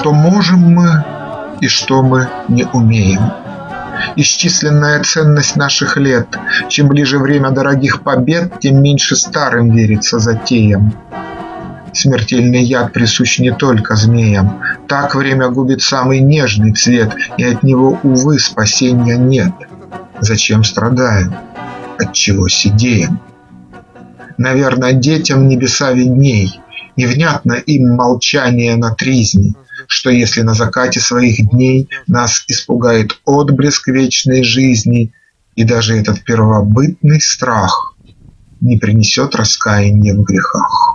что можем мы и что мы не умеем. Исчисленная ценность наших лет. Чем ближе время дорогих побед, тем меньше старым верится затеям. Смертельный яд присущ не только змеям. Так время губит самый нежный цвет, и от него, увы, спасения нет. Зачем страдаем? Отчего сидеем? Наверное, детям небеса видней, Невнятно им молчание на тризне, Что если на закате своих дней Нас испугает отблеск вечной жизни, И даже этот первобытный страх Не принесет раскаяния в грехах.